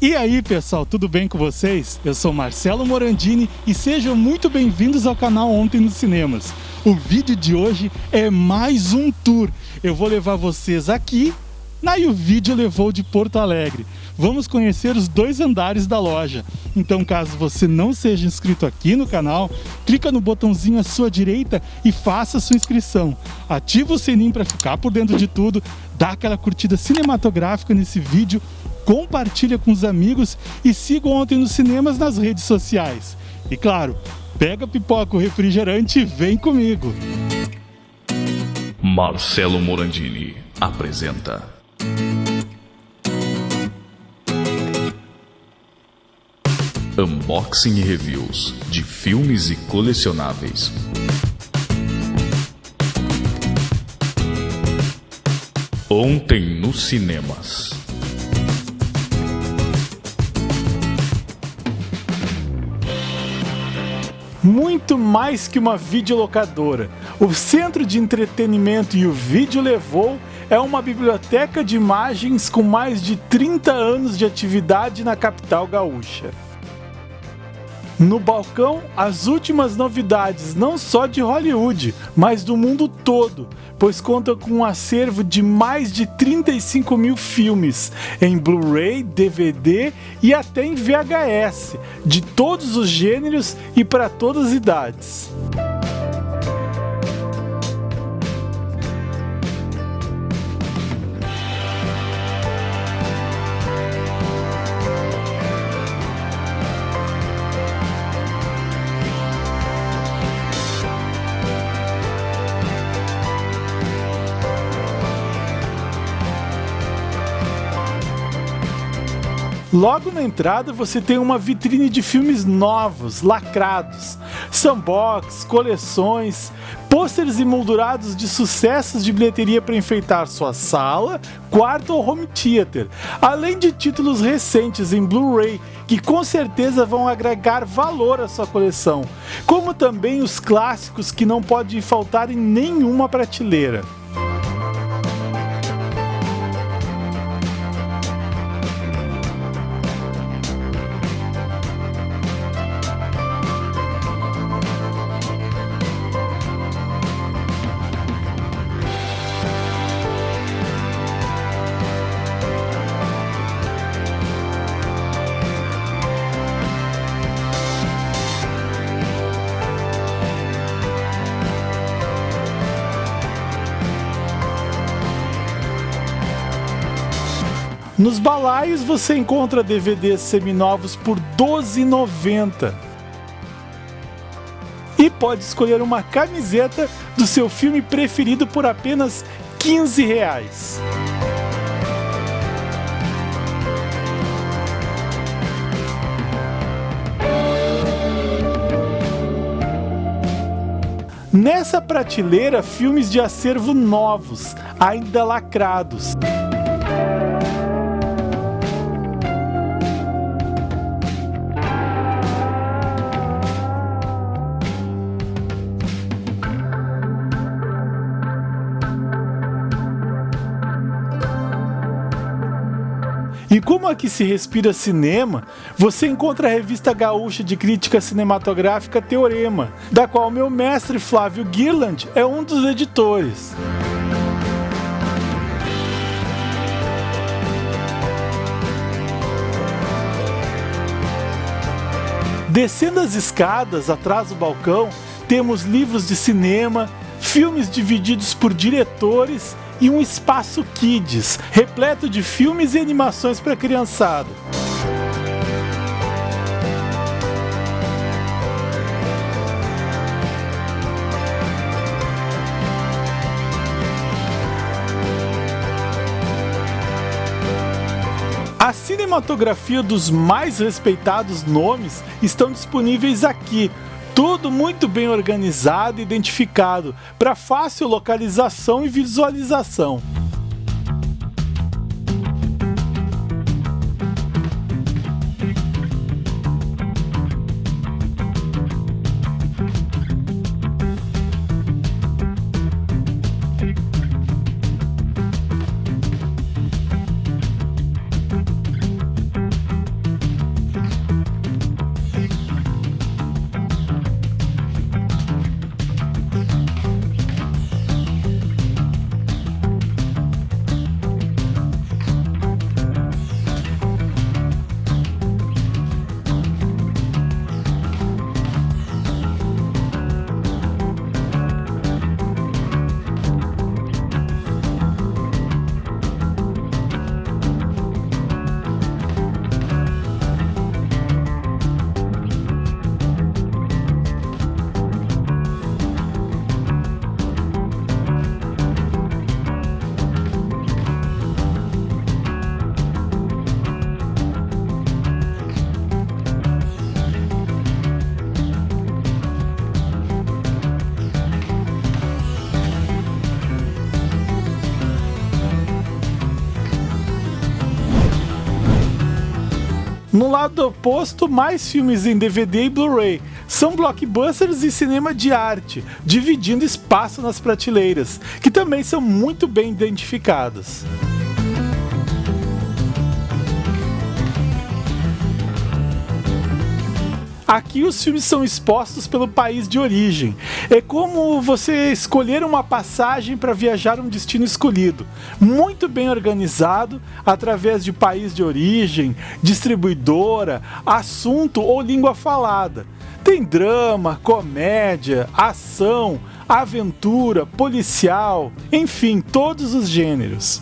E aí pessoal, tudo bem com vocês? Eu sou Marcelo Morandini e sejam muito bem-vindos ao canal Ontem nos Cinemas. O vídeo de hoje é mais um tour. Eu vou levar vocês aqui na o vídeo levou de Porto Alegre. Vamos conhecer os dois andares da loja. Então caso você não seja inscrito aqui no canal, clica no botãozinho à sua direita e faça sua inscrição. Ativa o sininho para ficar por dentro de tudo, dá aquela curtida cinematográfica nesse vídeo compartilha com os amigos e siga Ontem nos Cinemas nas redes sociais. E claro, pega pipoca o refrigerante e vem comigo. Marcelo Morandini apresenta Unboxing e reviews de filmes e colecionáveis. Ontem nos cinemas. Muito mais que uma videolocadora. O Centro de Entretenimento e o Vídeo Levou é uma biblioteca de imagens com mais de 30 anos de atividade na capital gaúcha. No balcão, as últimas novidades não só de Hollywood, mas do mundo todo, pois conta com um acervo de mais de 35 mil filmes em Blu-ray, DVD e até em VHS, de todos os gêneros e para todas as idades. Logo na entrada você tem uma vitrine de filmes novos, lacrados, sandbox, coleções, pôsteres emoldurados de sucessos de bilheteria para enfeitar sua sala, quarto ou home theater, além de títulos recentes em Blu-ray que com certeza vão agregar valor à sua coleção, como também os clássicos que não podem faltar em nenhuma prateleira. Balaios você encontra DVDs seminovos por R$ 12,90. E pode escolher uma camiseta do seu filme preferido por apenas 15 reais. Nessa prateleira, filmes de acervo novos, ainda lacrados. E como aqui se respira cinema, você encontra a revista gaúcha de crítica cinematográfica Teorema, da qual meu mestre Flávio Girland é um dos editores. Descendo as escadas atrás do balcão, temos livros de cinema, filmes divididos por diretores e um espaço kids, repleto de filmes e animações para criançada. A cinematografia dos mais respeitados nomes estão disponíveis aqui, tudo muito bem organizado e identificado para fácil localização e visualização. No lado oposto, mais filmes em DVD e Blu-ray. São blockbusters e cinema de arte, dividindo espaço nas prateleiras, que também são muito bem identificadas. Aqui os filmes são expostos pelo país de origem. É como você escolher uma passagem para viajar um destino escolhido, muito bem organizado através de país de origem, distribuidora, assunto ou língua falada. Tem drama, comédia, ação, aventura, policial, enfim, todos os gêneros.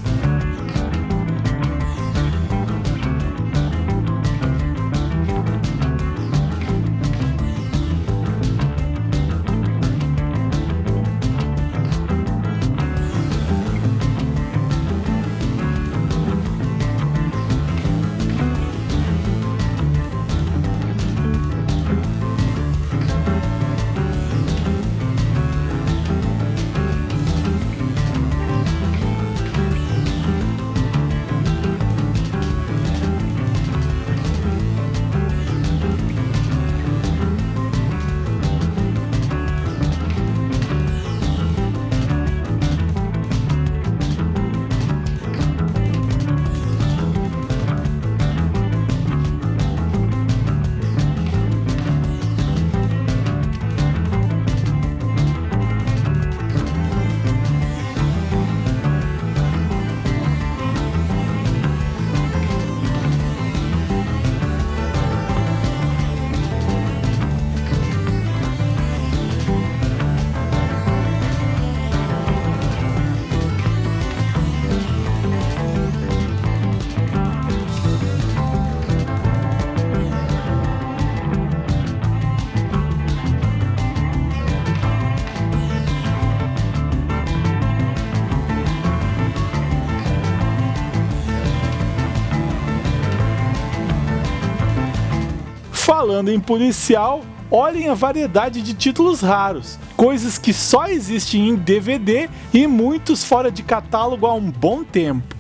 Falando em policial, olhem a variedade de títulos raros, coisas que só existem em DVD e muitos fora de catálogo há um bom tempo.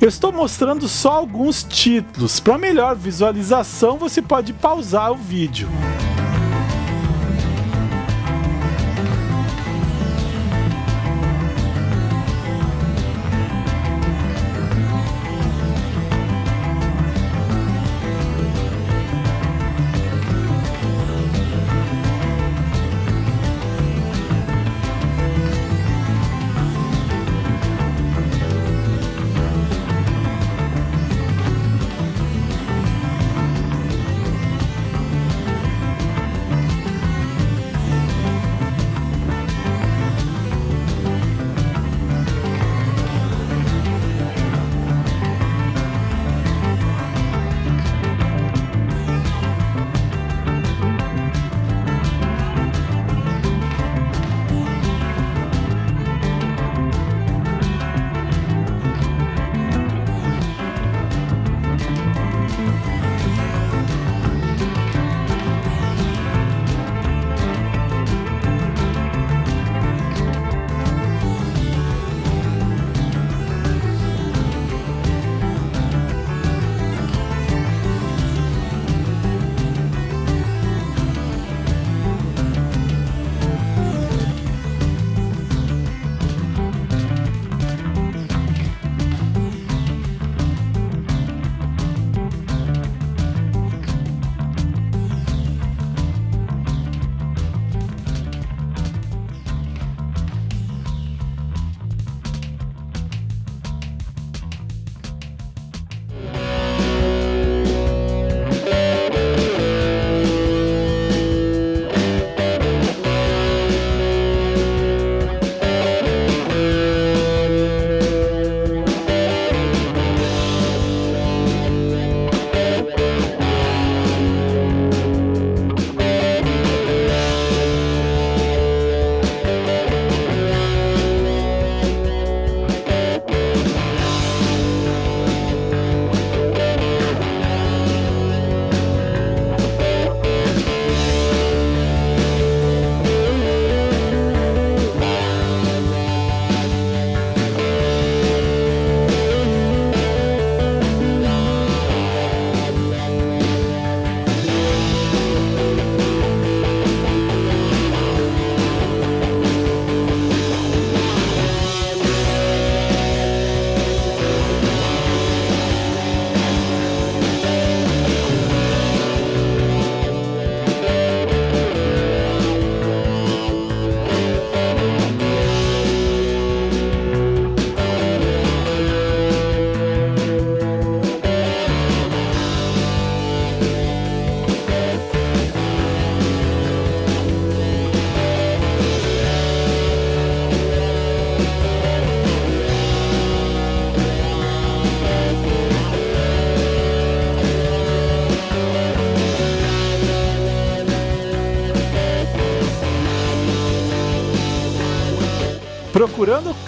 Eu estou mostrando só alguns títulos. Para melhor visualização, você pode pausar o vídeo.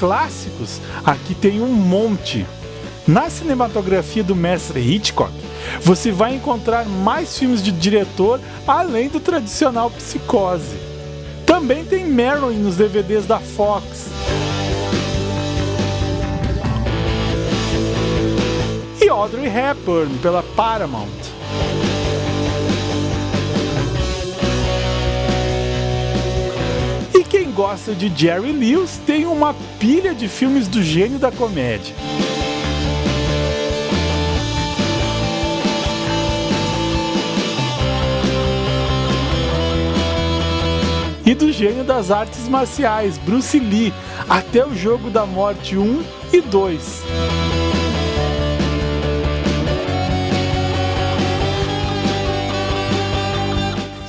Clássicos? Aqui tem um monte. Na cinematografia do mestre Hitchcock, você vai encontrar mais filmes de diretor além do tradicional Psicose. Também tem Marilyn nos DVDs da Fox. E Audrey Hepburn pela Paramount. Gosta de Jerry Lewis tem uma pilha de filmes do gênio da comédia. e do gênio das artes marciais, Bruce Lee, até o Jogo da Morte 1 e 2.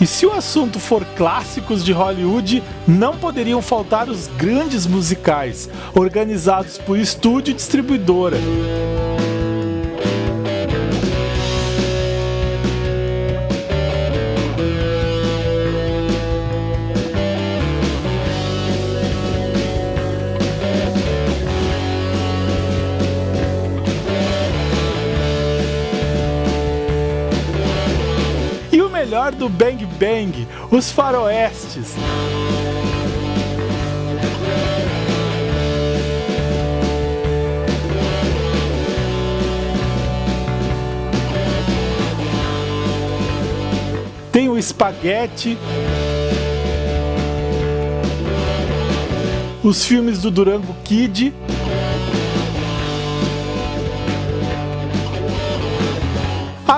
E se o assunto for clássicos de Hollywood, não poderiam faltar os grandes musicais, organizados por estúdio e distribuidora. Do Bang Bang, os faroestes. Tem o espaguete. Os filmes do Durango Kid.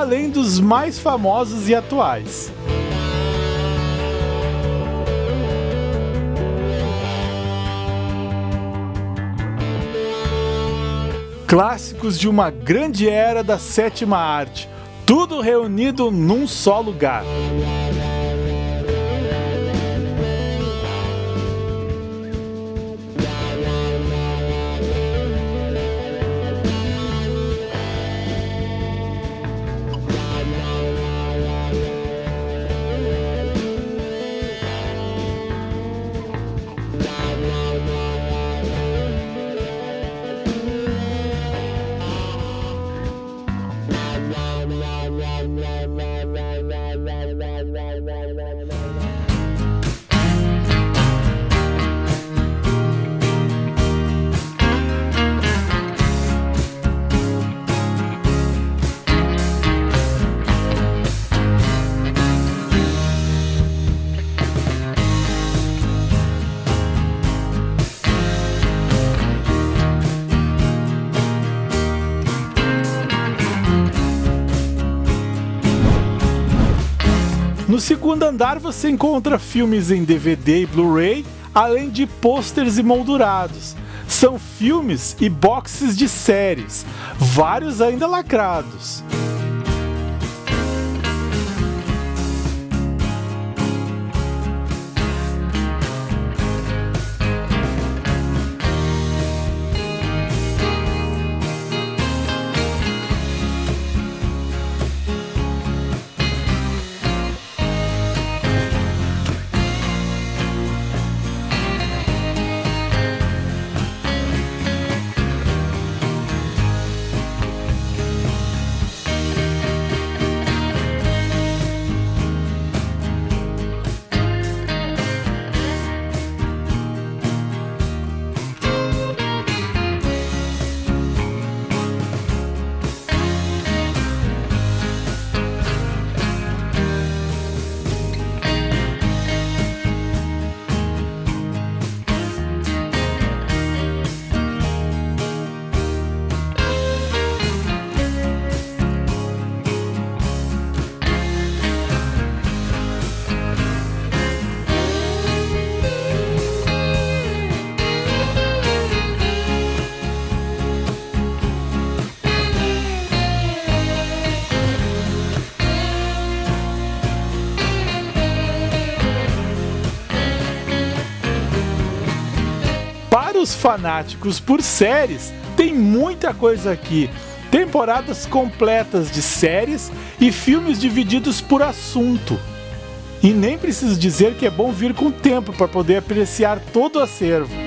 além dos mais famosos e atuais. Clássicos de uma grande era da sétima arte, tudo reunido num só lugar. Segundo andar você encontra filmes em DVD e Blu-ray, além de pôsteres e moldurados. São filmes e boxes de séries, vários ainda lacrados. Os fanáticos por séries, tem muita coisa aqui. Temporadas completas de séries e filmes divididos por assunto. E nem preciso dizer que é bom vir com tempo para poder apreciar todo o acervo.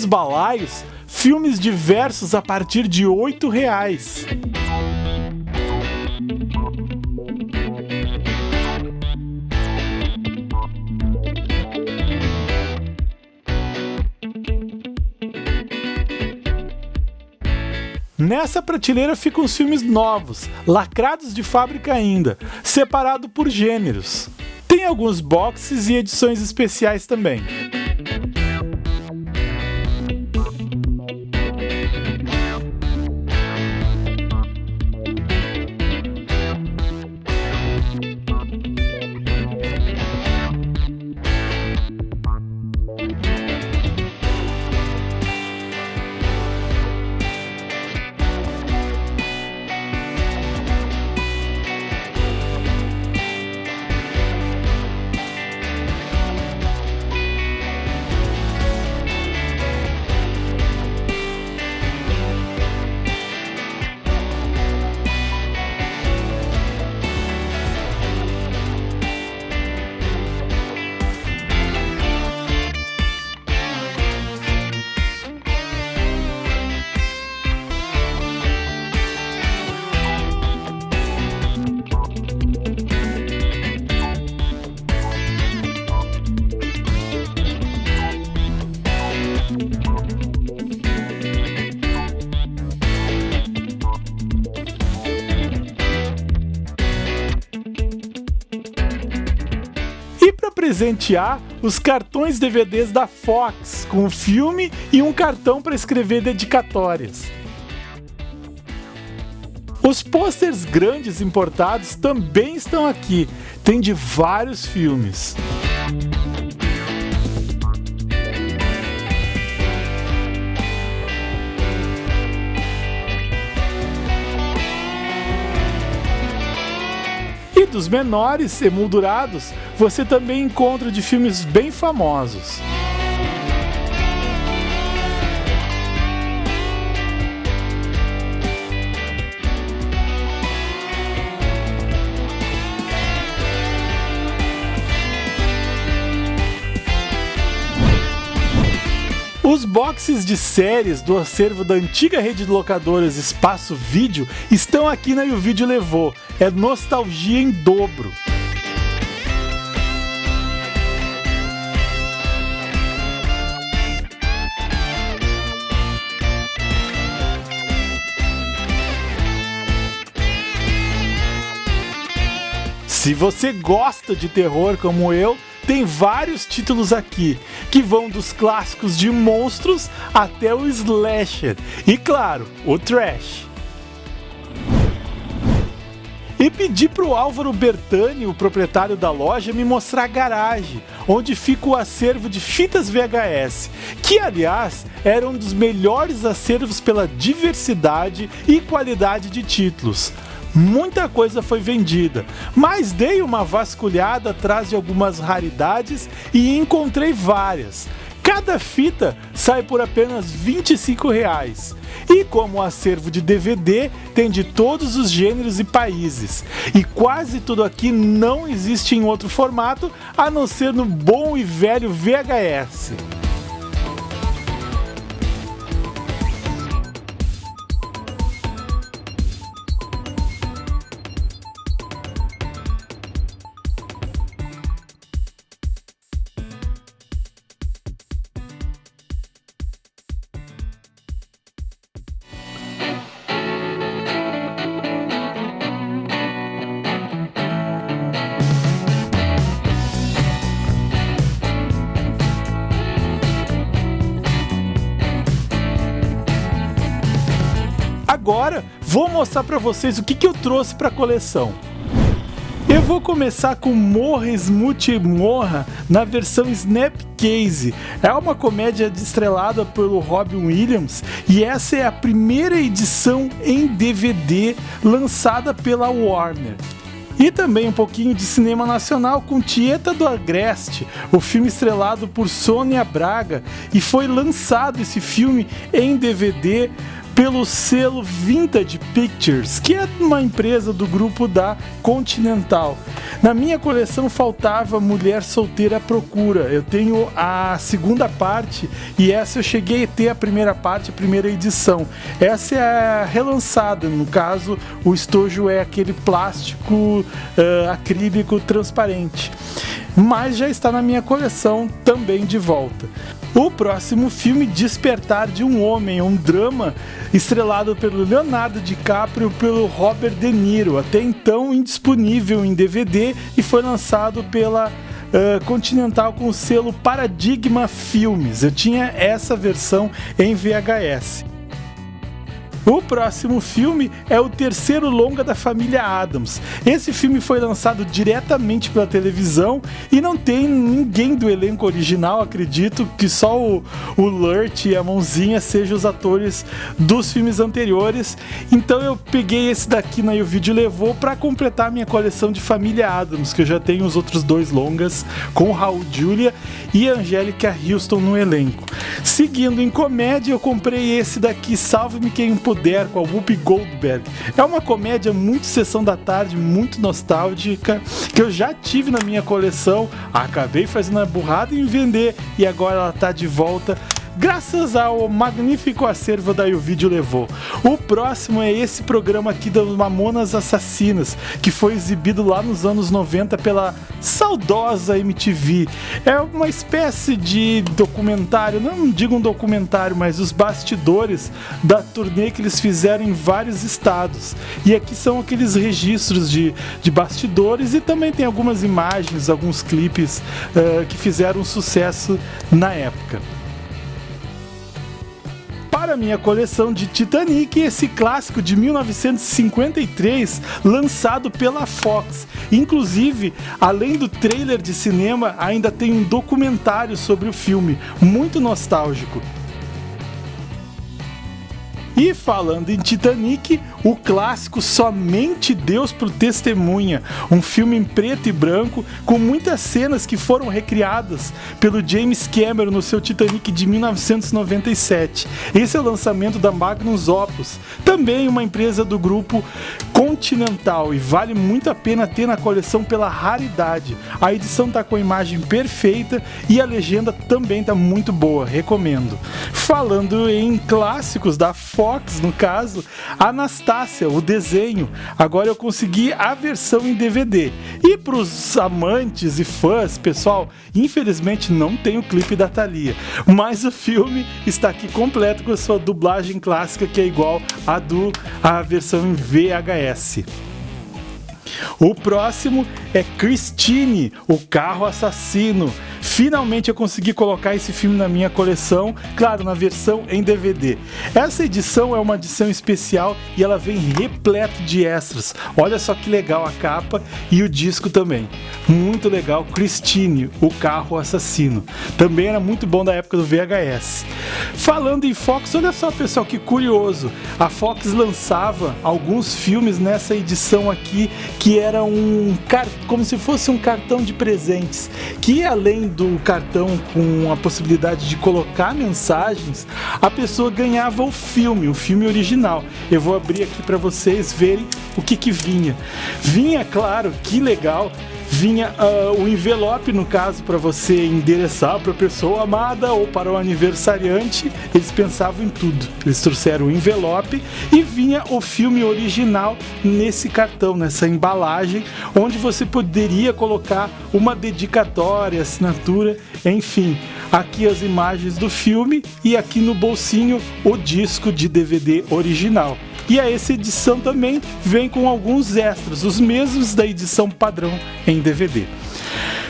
Nos balaios, filmes diversos a partir de R$ reais. Nessa prateleira ficam os filmes novos, lacrados de fábrica ainda, separado por gêneros. Tem alguns boxes e edições especiais também. Presentear os cartões DVDs da Fox com o filme e um cartão para escrever dedicatórias. Os posters grandes importados também estão aqui, tem de vários filmes. Dos menores emoldurados, você também encontra de filmes bem famosos. Os boxes de séries do acervo da antiga rede de locadoras Espaço Vídeo estão aqui na E o Vídeo Levou. É nostalgia em dobro. Se você gosta de terror como eu, tem vários títulos aqui, que vão dos clássicos de monstros até o slasher e, claro, o trash. E pedi para o Álvaro Bertani, o proprietário da loja, me mostrar a garagem, onde fica o acervo de fitas VHS, que aliás era um dos melhores acervos pela diversidade e qualidade de títulos muita coisa foi vendida, mas dei uma vasculhada atrás de algumas raridades e encontrei várias. Cada fita sai por apenas 25 reais. E como o acervo de DVD tem de todos os gêneros e países, e quase tudo aqui não existe em outro formato a não ser no bom e velho VHS. Agora vou mostrar para vocês o que, que eu trouxe para a coleção. Eu vou começar com Morra Smooth Morra na versão Snapcase. É uma comédia estrelada pelo Robin Williams e essa é a primeira edição em DVD lançada pela Warner. E também um pouquinho de cinema nacional com Tieta do Agreste, o filme estrelado por Sônia Braga, e foi lançado esse filme em DVD pelo selo Vintage Pictures, que é uma empresa do grupo da Continental. Na minha coleção faltava Mulher Solteira à Procura. Eu tenho a segunda parte e essa eu cheguei a ter a primeira parte, a primeira edição. Essa é relançada, no caso, o estojo é aquele plástico uh, acrílico transparente mas já está na minha coleção também de volta. O próximo filme, Despertar de um Homem, um drama estrelado pelo Leonardo DiCaprio e pelo Robert De Niro, até então indisponível em DVD e foi lançado pela uh, Continental com o selo Paradigma Filmes. Eu tinha essa versão em VHS. O próximo filme é o terceiro longa da família Adams. Esse filme foi lançado diretamente pela televisão e não tem ninguém do elenco original, acredito que só o, o Lurt e a Mãozinha sejam os atores dos filmes anteriores. Então eu peguei esse daqui na né, o vídeo levou para completar minha coleção de família Adams, que eu já tenho os outros dois longas com Raul Julia e Angélica Houston no elenco. Seguindo em comédia, eu comprei esse daqui, Salve-me Quem Puder, com a Whoopi Goldberg. É uma comédia muito sessão da tarde, muito nostálgica, que eu já tive na minha coleção, acabei fazendo a burrada em vender e agora ela tá de volta graças ao magnífico acervo da o vídeo levou. O próximo é esse programa aqui das Mamonas Assassinas, que foi exibido lá nos anos 90 pela saudosa MTV. É uma espécie de documentário, não digo um documentário, mas os bastidores da turnê que eles fizeram em vários estados. E aqui são aqueles registros de, de bastidores e também tem algumas imagens, alguns clipes uh, que fizeram sucesso na época para minha coleção de Titanic, esse clássico de 1953, lançado pela Fox. Inclusive, além do trailer de cinema, ainda tem um documentário sobre o filme, muito nostálgico. E falando em Titanic, o clássico Somente Deus por Testemunha, um filme em preto e branco com muitas cenas que foram recriadas pelo James Cameron no seu Titanic de 1997. Esse é o lançamento da Magnus Opus, também uma empresa do grupo Continental e vale muito a pena ter na coleção pela raridade. A edição está com a imagem perfeita e a legenda também está muito boa, recomendo. Falando em clássicos da Fox Fox, no caso, Anastácia, o desenho. Agora eu consegui a versão em DVD. E para os amantes e fãs, pessoal, infelizmente não tem o clipe da Thalia. Mas o filme está aqui completo com a sua dublagem clássica, que é igual à do a versão em VHS. O próximo é Christine, o carro assassino. Finalmente eu consegui colocar esse filme na minha coleção, claro, na versão em DVD. Essa edição é uma edição especial e ela vem repleto de extras. Olha só que legal a capa e o disco também. Muito legal, Christine, o carro assassino. Também era muito bom da época do VHS. Falando em Fox, olha só pessoal que curioso. A Fox lançava alguns filmes nessa edição aqui que era um como se fosse um cartão de presentes, que além do cartão com a possibilidade de colocar mensagens, a pessoa ganhava o filme, o filme original. Eu vou abrir aqui para vocês verem o que que vinha. Vinha, claro, que legal, vinha uh, o envelope, no caso, para você endereçar para a pessoa amada ou para o aniversariante. Eles pensavam em tudo. Eles trouxeram o envelope e vinha o filme original nesse cartão, nessa embalagem, onde você poderia colocar uma dedicatória, assinatura, enfim. Aqui as imagens do filme e aqui no bolsinho o disco de DVD original. E a essa edição também vem com alguns extras, os mesmos da edição padrão em DVD.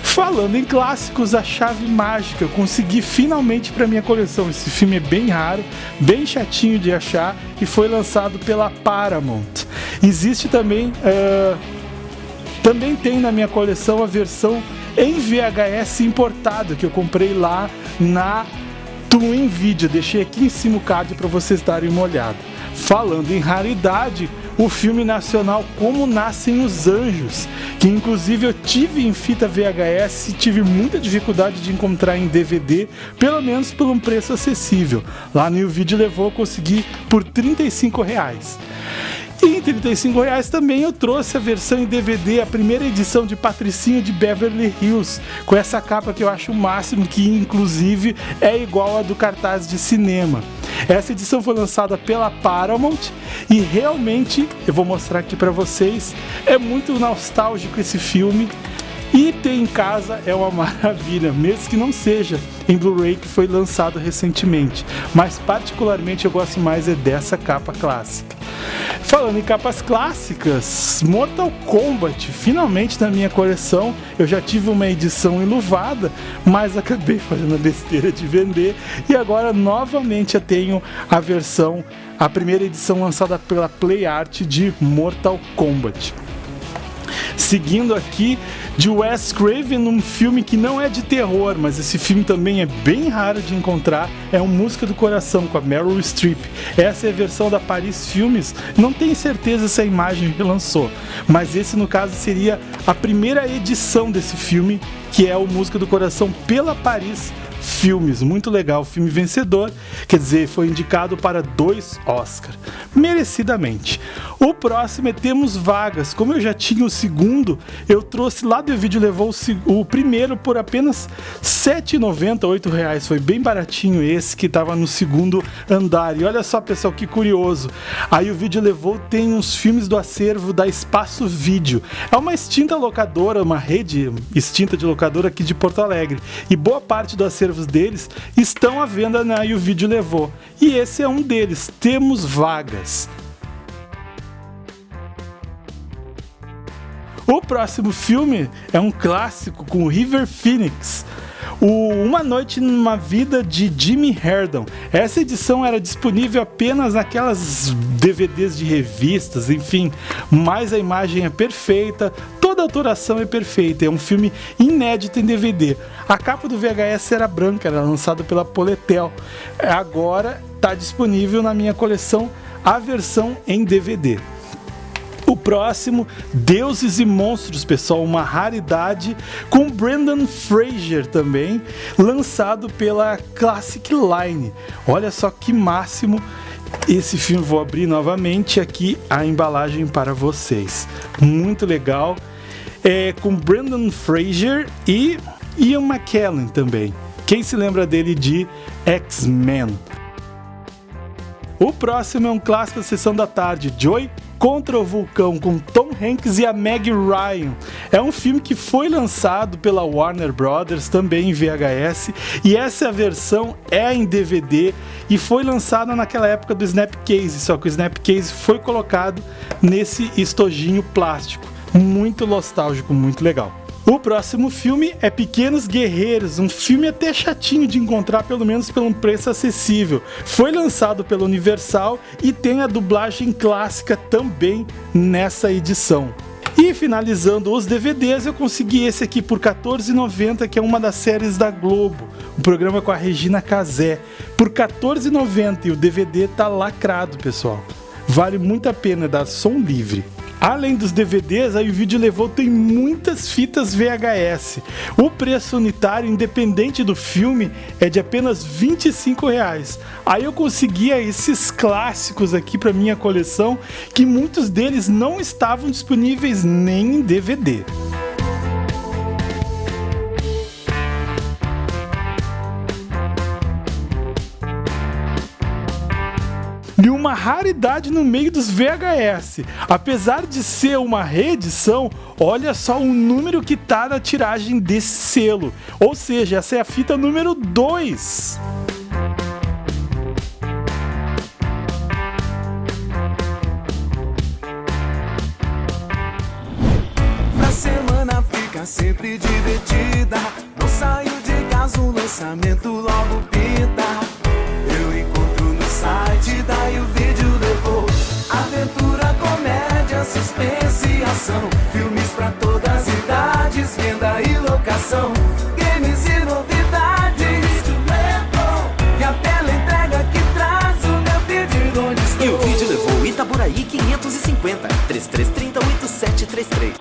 Falando em clássicos, a chave mágica, consegui finalmente para minha coleção. Esse filme é bem raro, bem chatinho de achar e foi lançado pela Paramount. Existe também, uh, também tem na minha coleção a versão em VHS importada que eu comprei lá na Twin Video. Deixei aqui em cima o card para vocês darem uma olhada. Falando em raridade, o filme nacional Como Nascem os Anjos, que inclusive eu tive em fita VHS e tive muita dificuldade de encontrar em DVD, pelo menos por um preço acessível. Lá no vídeo levou a conseguir por 35 reais. Em 35 reais também eu trouxe a versão em DVD, a primeira edição de Patricinha de Beverly Hills, com essa capa que eu acho o máximo, que inclusive é igual a do cartaz de cinema. Essa edição foi lançada pela Paramount e realmente, eu vou mostrar aqui para vocês, é muito nostálgico esse filme. E ter em casa é uma maravilha, mesmo que não seja em Blu-ray que foi lançado recentemente. Mas particularmente eu gosto mais é dessa capa clássica. Falando em capas clássicas, Mortal Kombat, finalmente na minha coleção. Eu já tive uma edição enluvada, mas acabei fazendo a besteira de vender e agora novamente eu tenho a versão, a primeira edição lançada pela Play Art de Mortal Kombat. Seguindo aqui de Wes Craven, um filme que não é de terror, mas esse filme também é bem raro de encontrar, é um Música do Coração com a Meryl Streep. Essa é a versão da Paris Filmes, não tenho certeza se a imagem relançou, mas esse no caso seria a primeira edição desse filme, que é o Música do Coração pela Paris filmes. Muito legal, filme vencedor, quer dizer, foi indicado para dois Oscars, merecidamente. O próximo é Temos Vagas. Como eu já tinha o segundo, eu trouxe lá do vídeo, levou o, o primeiro por apenas R$ 7,90, R$ reais. Foi bem baratinho esse que estava no segundo andar. E olha só, pessoal, que curioso. Aí o vídeo levou, tem uns filmes do acervo da Espaço Vídeo. É uma extinta locadora, uma rede extinta de locadora aqui de Porto Alegre. E boa parte do acervo acervos deles estão à venda na E o Vídeo Levou. E esse é um deles, Temos Vagas. O próximo filme é um clássico com River Phoenix, o Uma Noite numa Vida de Jimmy Herdon. Essa edição era disponível apenas naquelas DVDs de revistas, enfim, mas a imagem é perfeita, toda a autoração é perfeita, é um filme inédito em DVD. A capa do VHS era branca, era lançado pela Poletel. Agora está disponível na minha coleção a versão em DVD. O próximo, Deuses e Monstros, pessoal, uma raridade com Brendan Fraser também, lançado pela Classic Line. Olha só que máximo esse filme. Vou abrir novamente aqui a embalagem para vocês. Muito legal. É com Brendan Fraser e Ian McKellen também. Quem se lembra dele de X-Men? O próximo é um clássico da sessão da tarde, Joy contra o Vulcão com Tom Hanks e a Meg Ryan. É um filme que foi lançado pela Warner Brothers também em VHS e essa versão é em DVD e foi lançada naquela época do Snapcase, só que o Snapcase foi colocado nesse estojinho plástico. Muito nostálgico, muito legal. O próximo filme é Pequenos Guerreiros, um filme até chatinho de encontrar, pelo menos por um preço acessível. Foi lançado pela Universal e tem a dublagem clássica também nessa edição. E finalizando os DVDs, eu consegui esse aqui por R$14,90, que é uma das séries da Globo. O programa com a Regina Casé. Por R$14,90 e o DVD tá lacrado, pessoal. Vale muito a pena dar som livre. Além dos DVDs, o vídeo levou tem muitas fitas VHS. O preço unitário, independente do filme, é de apenas 25 reais. Aí eu conseguia esses clássicos aqui para minha coleção, que muitos deles não estavam disponíveis nem em DVD. E uma raridade no meio dos VHS. Apesar de ser uma reedição, olha só o número que tá na tiragem desse selo. Ou seja, essa é a fita número 2. A semana fica sempre divertida. Não saio de casa, o lançamento logo pinta. Locação. Games e novidades. E a tela entrega que traz o meu pedido onde estou. E o vídeo levou Itaboraí 500 550 3330